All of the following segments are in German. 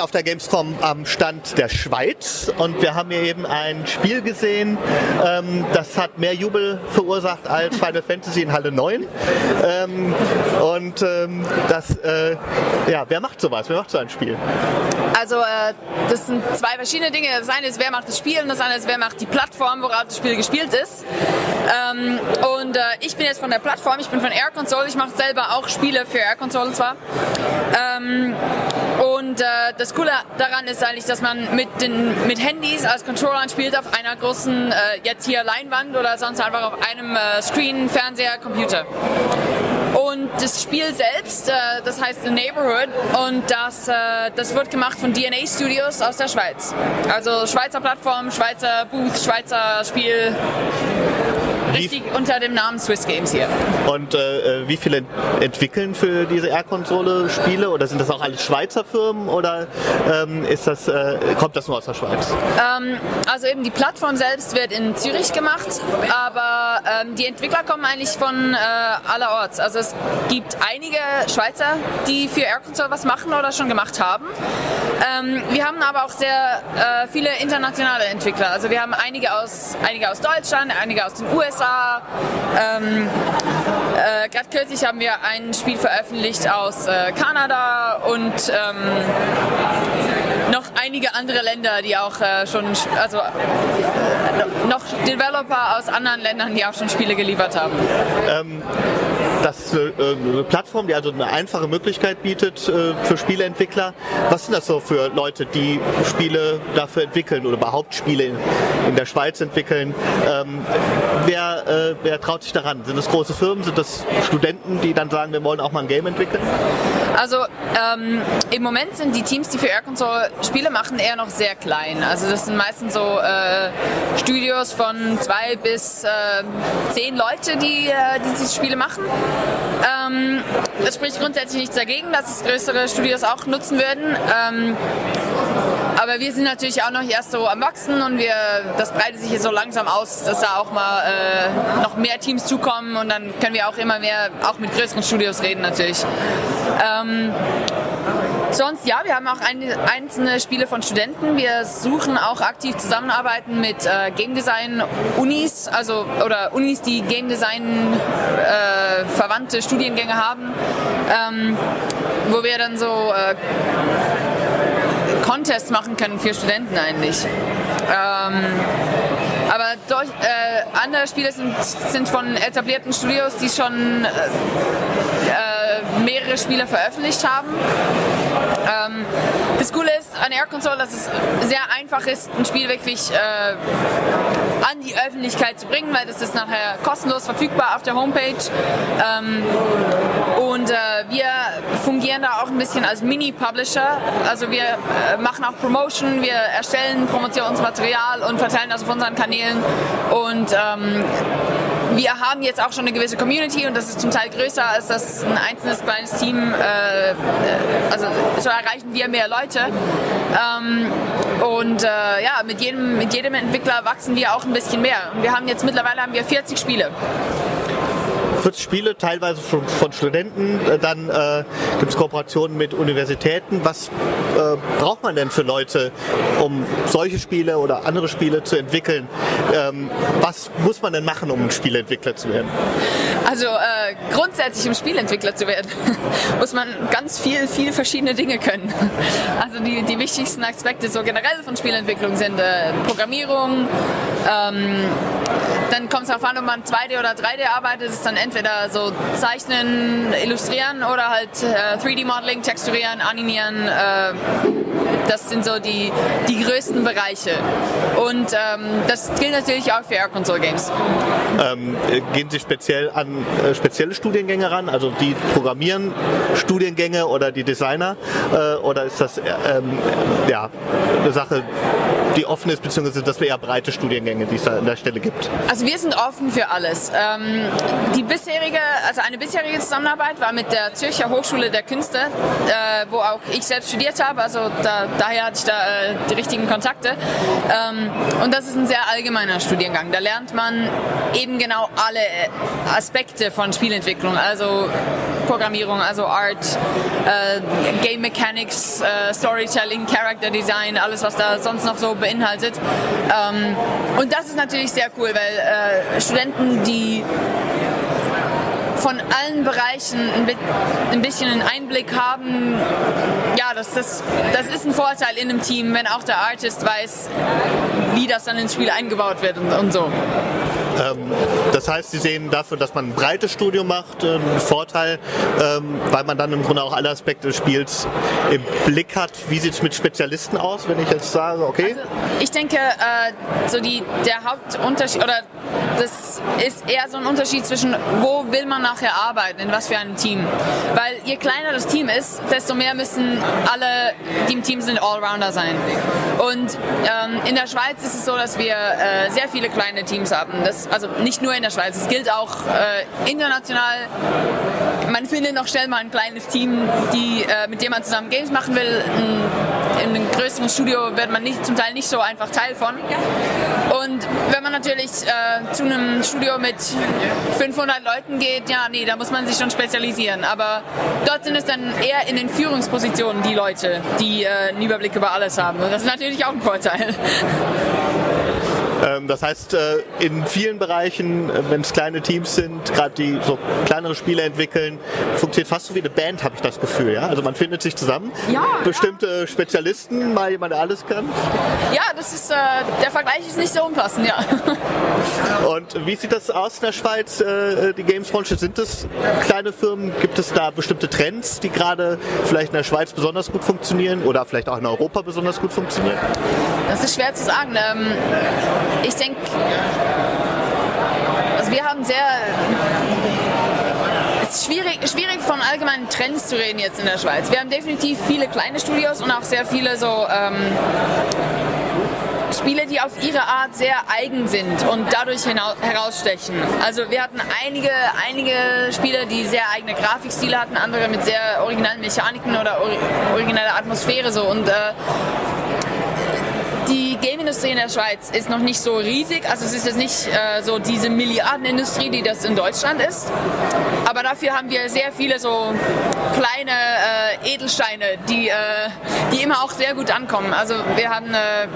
auf der Gamescom am Stand der Schweiz und wir haben hier eben ein Spiel gesehen, ähm, das hat mehr Jubel verursacht als Final Fantasy in Halle 9. Ähm, und ähm, das, äh, ja, wer macht sowas? Wer macht so ein Spiel? Also äh, das sind zwei verschiedene Dinge. Das eine ist, wer macht das Spiel und das andere ist, wer macht die Plattform, worauf das Spiel gespielt ist. Ähm, und äh, ich bin jetzt von der Plattform, ich bin von Air Console, ich mache selber auch Spiele für Air Console zwar. Und äh, das Coole daran ist eigentlich, dass man mit, den, mit Handys als Controller spielt auf einer großen, äh, jetzt hier Leinwand oder sonst einfach auf einem äh, Screen, Fernseher, Computer. Und das Spiel selbst, äh, das heißt The Neighborhood und das, äh, das wird gemacht von DNA Studios aus der Schweiz. Also Schweizer Plattform, Schweizer Booth, Schweizer Spiel richtig unter dem Namen Swiss Games hier. Und äh, wie viele entwickeln für diese R-Konsole Spiele? Oder sind das auch alles Schweizer Firmen oder ähm, ist das, äh, kommt das nur aus der Schweiz? Ähm, also eben die Plattform selbst wird in Zürich gemacht, aber ähm, die Entwickler kommen eigentlich von äh, allerorts. Also es gibt einige Schweizer, die für R-Console was machen oder schon gemacht haben. Ähm, wir haben aber auch sehr äh, viele internationale Entwickler. Also wir haben einige aus, einige aus Deutschland, einige aus den USA. Ähm, äh, Gerade kürzlich haben wir ein Spiel veröffentlicht aus äh, Kanada und ähm, noch einige andere Länder, die auch äh, schon, also äh, noch Developer aus anderen Ländern, die auch schon Spiele geliefert haben. Ähm, das ist eine, eine, Plattform, die also eine einfache Möglichkeit bietet äh, für Spieleentwickler. Was sind das so für Leute, die Spiele dafür entwickeln oder überhaupt Spiele in, in der Schweiz entwickeln? Ähm, wer, äh, wer traut sich daran? Sind das große Firmen? Sind das Studenten, die dann sagen, wir wollen auch mal ein Game entwickeln? Also ähm, im Moment sind die Teams, die für Air Console Spiele machen, eher noch sehr klein. Also das sind meistens so äh, Studios von zwei bis äh, zehn Leute, die, äh, die diese Spiele machen. Ähm, das spricht grundsätzlich nichts dagegen, dass es größere Studios auch nutzen würden. Ähm, aber wir sind natürlich auch noch erst so am Wachsen und wir, das breitet sich jetzt so langsam aus, dass da auch mal äh, noch mehr Teams zukommen und dann können wir auch immer mehr, auch mit größeren Studios reden natürlich. Ähm, Sonst ja, wir haben auch ein, einzelne Spiele von Studenten. Wir suchen auch aktiv Zusammenarbeiten mit äh, Game Design Unis, also oder Unis, die Game Design äh, verwandte Studiengänge haben, ähm, wo wir dann so äh, Contests machen können für Studenten eigentlich. Ähm, aber durch, äh, andere Spiele sind, sind von etablierten Studios, die schon äh, mehrere Spiele veröffentlicht haben. Ähm, das Coole ist an Air Console, dass es sehr einfach ist, ein Spiel wirklich äh, an die Öffentlichkeit zu bringen, weil das ist nachher kostenlos verfügbar auf der Homepage. Ähm, und äh, wir fungieren da auch ein bisschen als Mini-Publisher. Also wir äh, machen auch Promotion, wir erstellen Promotionsmaterial und verteilen das auf unseren Kanälen. Und ähm, wir haben jetzt auch schon eine gewisse Community und das ist zum Teil größer als das ein einzelnes kleines Team. Äh, also so erreichen wir mehr Leute. Ähm, und äh, ja, mit jedem, mit jedem Entwickler wachsen wir auch ein bisschen mehr. Und wir haben jetzt mittlerweile haben wir 40 Spiele. 40 Spiele, teilweise von, von Studenten. Äh, dann äh, gibt es Kooperationen mit Universitäten. Was äh, braucht man denn für Leute, um solche Spiele oder andere Spiele zu entwickeln? Ähm, was muss man denn machen, um Spieleentwickler zu werden? Also äh, grundsätzlich, um Spielentwickler zu werden, muss man ganz viel, viel verschiedene Dinge können. Also die, die wichtigsten Aspekte so generell von Spielentwicklung sind äh, Programmierung, ähm, dann kommt es darauf an, ob man 2D oder 3D arbeitet, das ist dann entweder so zeichnen, illustrieren oder halt äh, 3D-Modeling, texturieren, animieren. Äh, das sind so die, die größten Bereiche. Und ähm, das gilt natürlich auch für Air Console Games. Ähm, gehen Sie speziell an äh, spezielle Studiengänge ran, also die programmieren Studiengänge oder die Designer? Äh, oder ist das äh, ähm, ja, eine Sache, die offen ist, beziehungsweise dass wir eher breite Studiengänge, die es da an der Stelle gibt? Also Also wir sind offen für alles. Ähm, die bisherige, also eine bisherige Zusammenarbeit war mit der Zürcher Hochschule der Künste, äh, wo auch ich selbst studiert habe. Also da, daher hatte ich da äh, die richtigen Kontakte. Ähm, und das ist ein sehr allgemeiner Studiengang. Da lernt man eben genau alle Aspekte von Spielentwicklung, also Programmierung, also Art, äh, Game Mechanics, äh, Storytelling, Character Design, alles was da sonst noch so beinhaltet. Ähm, und das ist natürlich sehr cool, weil äh, Studenten, die von allen Bereichen ein bisschen einen Einblick haben, ja, das, das, das ist ein Vorteil in einem Team, wenn auch der Artist weiß, wie das dann ins Spiel eingebaut wird und, und so. Ähm, das heißt, Sie sehen dafür, dass man ein breites Studium macht, äh, einen Vorteil, ähm, weil man dann im Grunde auch alle Aspekte des Spiels im Blick hat. Wie sieht es mit Spezialisten aus, wenn ich jetzt sage, okay? Also ich denke, äh, so die, der Hauptunterschied, oder das ist eher so ein Unterschied zwischen, wo will man nachher arbeiten, in was für einem Team. Weil je kleiner das Team ist, desto mehr müssen alle, die im Team sind, Allrounder sein. Und ähm, in der Schweiz ist es so, dass wir äh, sehr viele kleine Teams haben. Das also nicht nur in der Schweiz, es gilt auch äh, international. Man findet noch schnell mal ein kleines Team, die, äh, mit dem man zusammen Games machen will. In, in einem größeren Studio wird man nicht, zum Teil nicht so einfach Teil von. Und wenn man natürlich äh, zu einem Studio mit 500 Leuten geht, ja, nee, da muss man sich schon spezialisieren. Aber dort sind es dann eher in den Führungspositionen die Leute, die äh, einen Überblick über alles haben. Und das ist natürlich auch ein Vorteil. Ähm, das heißt, äh, in vielen Bereichen, äh, wenn es kleine Teams sind, gerade die so kleinere Spiele entwickeln, funktioniert fast so wie eine Band, habe ich das Gefühl. Ja? Also man findet sich zusammen, ja, bestimmte ja. Spezialisten, mal jemand, der alles kann. Ja, das ist, äh, der Vergleich ist nicht so unpassend, ja. Und wie sieht das aus in der Schweiz, die Games-Branche? Sind es kleine Firmen? Gibt es da bestimmte Trends, die gerade vielleicht in der Schweiz besonders gut funktionieren oder vielleicht auch in Europa besonders gut funktionieren? Das ist schwer zu sagen. Ähm, ich denke, also wir haben sehr es ist schwierig, schwierig von allgemeinen Trends zu reden jetzt in der Schweiz. Wir haben definitiv viele kleine Studios und auch sehr viele so ähm, Spiele, die auf ihre Art sehr eigen sind und dadurch herausstechen. Also wir hatten einige, einige Spiele, die sehr eigene Grafikstile hatten, andere mit sehr originellen Mechaniken oder origineller Atmosphäre so und äh, die Game-Industrie in der Schweiz ist noch nicht so riesig. Also es ist jetzt nicht äh, so diese Milliardenindustrie, die das in Deutschland ist. Aber dafür haben wir sehr viele so kleine äh, Edelsteine, die, äh, die immer auch sehr gut ankommen. Also wir haben äh,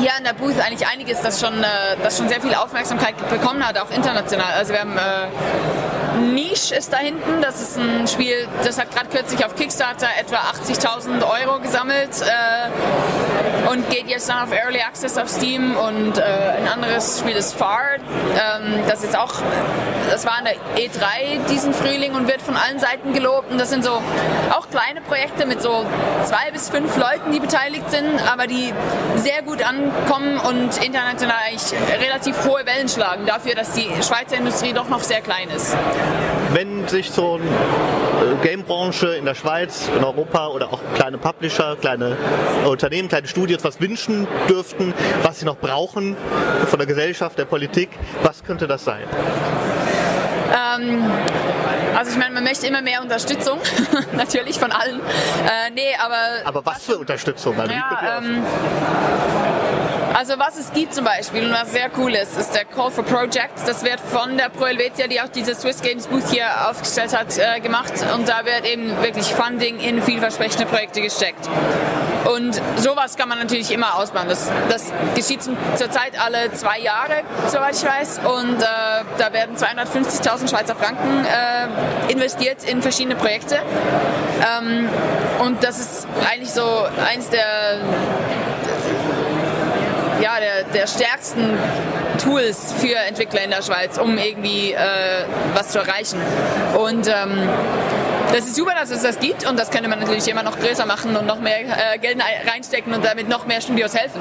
hier an der Booth eigentlich einiges, das schon, äh, das schon sehr viel Aufmerksamkeit bekommen hat, auch international. Also wir haben äh, Niche ist da hinten, das ist ein Spiel, das hat gerade kürzlich auf Kickstarter etwa 80.000 Euro gesammelt äh, und geht jetzt dann auf Early Access auf Steam. Und äh, ein anderes Spiel ist Far, ähm, das ist auch, das war an der E3 diesen Frühling und wird von allen Seiten gelobt. Und das sind so auch kleine Projekte mit so zwei bis fünf Leuten, die beteiligt sind, aber die sehr gut ankommen und international eigentlich relativ hohe Wellen schlagen dafür, dass die Schweizer Industrie doch noch sehr klein ist. Wenn sich so eine äh, Gamebranche in der Schweiz, in Europa oder auch kleine Publisher, kleine Unternehmen, kleine Studios was wünschen dürften, was sie noch brauchen von der Gesellschaft, der Politik, was könnte das sein? Ähm, also ich meine, man möchte immer mehr Unterstützung, natürlich von allen. Äh, nee, aber. Aber was für Unterstützung? Also, ja, ähm, also was es gibt zum Beispiel und was sehr cool ist, ist der Call for Projects. Das wird von der Pro Helvetia, die auch diese Swiss Games Booth hier aufgestellt hat, äh, gemacht. Und da wird eben wirklich Funding in vielversprechende Projekte gesteckt. Und sowas kann man natürlich immer ausbauen. Das, das geschieht zurzeit alle zwei Jahre, soweit ich weiß. Und äh, da werden 250.000 Schweizer Franken äh, investiert in verschiedene Projekte. Ähm, und das ist eigentlich so eins der ja, der, der stärksten Tools für Entwickler in der Schweiz, um irgendwie äh, was zu erreichen. Und ähm, das ist super, dass es das gibt und das könnte man natürlich immer noch größer machen und noch mehr äh, Geld reinstecken und damit noch mehr Studios helfen.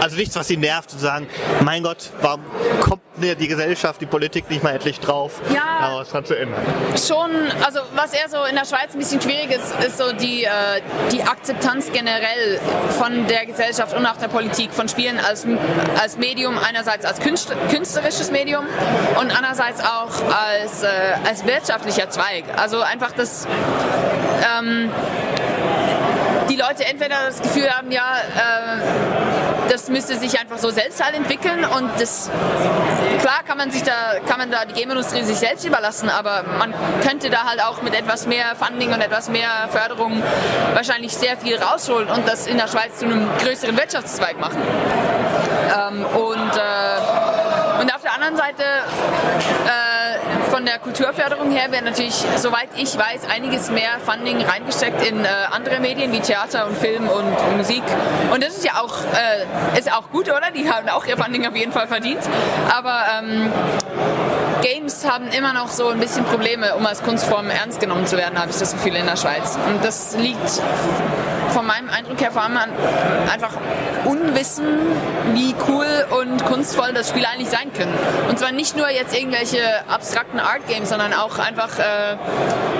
Also nichts, was Sie nervt, zu sagen, mein Gott, warum kommt die Gesellschaft, die Politik nicht mal endlich drauf. Ja. Aber was dran zu ändern. Schon, also was eher so in der Schweiz ein bisschen schwierig ist, ist so die, äh, die Akzeptanz generell von der Gesellschaft und auch der Politik von Spielen als, als Medium, einerseits als Künstler, künstlerisches Medium und andererseits auch als, äh, als wirtschaftlicher Zweig. Also einfach das ähm, die Leute entweder das Gefühl haben, ja, äh, das müsste sich einfach so selbst halt entwickeln und das klar kann man sich da kann man da die Game-Industrie sich selbst überlassen, aber man könnte da halt auch mit etwas mehr Funding und etwas mehr Förderung wahrscheinlich sehr viel rausholen und das in der Schweiz zu einem größeren Wirtschaftszweig machen. Ähm, und, äh, und auf der anderen Seite äh, von der Kulturförderung her wäre natürlich, soweit ich weiß, einiges mehr Funding reingesteckt in äh, andere Medien wie Theater und Film und Musik. Und das ist ja auch, äh, ist auch gut, oder? Die haben auch ihr Funding auf jeden Fall verdient. Aber ähm, Games haben immer noch so ein bisschen Probleme, um als Kunstform ernst genommen zu werden, habe ich das Gefühl in der Schweiz. Und das liegt von meinem Eindruck her vor allem an einfach Unwissen, wie cool und kunstvoll das Spiel eigentlich sein können. Und zwar nicht nur jetzt irgendwelche abstrakten Art Games, sondern auch einfach äh,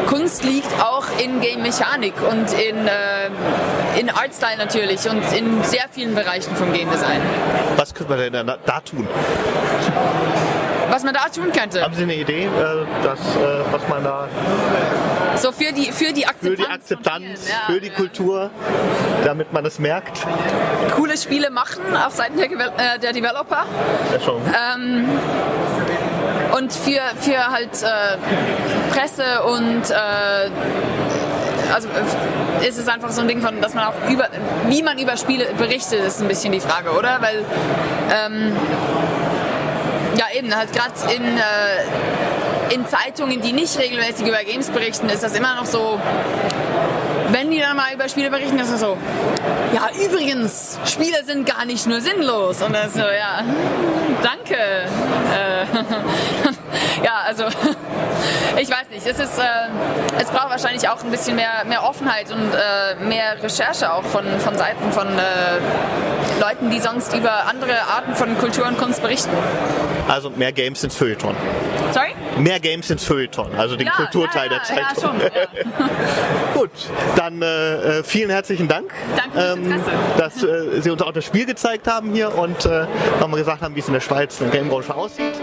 Kunst liegt auch in Game Mechanik und in, äh, in Artstyle natürlich und in sehr vielen Bereichen vom Game Design. Was könnte man denn da tun? Was man da tun könnte? Haben Sie eine Idee, äh, dass, äh, was man da So für die, für die Akzeptanz. für die Akzeptanz, ja, für die ja. Kultur, damit man es merkt? Coole Spiele machen auf Seiten der, äh, der Developer. Ja, schon. Ähm, und für, für halt äh, Presse und äh, also äh, ist es einfach so ein Ding von, dass man auch über, wie man über Spiele berichtet, ist ein bisschen die Frage, oder? Weil ähm, ja eben halt gerade in äh, in Zeitungen, die nicht regelmäßig über Games berichten, ist das immer noch so. Wenn die dann mal über Spiele berichten, ist das so, ja übrigens, Spiele sind gar nicht nur sinnlos. Und das so, ja, danke. Äh, ja, also ich weiß nicht, es, ist, äh, es braucht wahrscheinlich auch ein bisschen mehr, mehr Offenheit und äh, mehr Recherche auch von, von Seiten von äh, Leuten, die sonst über andere Arten von Kultur und Kunst berichten. Also mehr Games ins Feuilleton. Sorry? Mehr Games ins Feuilleton, also den Ja, Kulturteil ja, der ja, ja, Zeitung. schon, Gut, dann äh, äh, vielen herzlichen Dank, Danke Interesse. dass äh, Sie uns auch das Spiel gezeigt haben hier und äh, nochmal gesagt haben, wie es in der Schweiz der Gamebranche aussieht.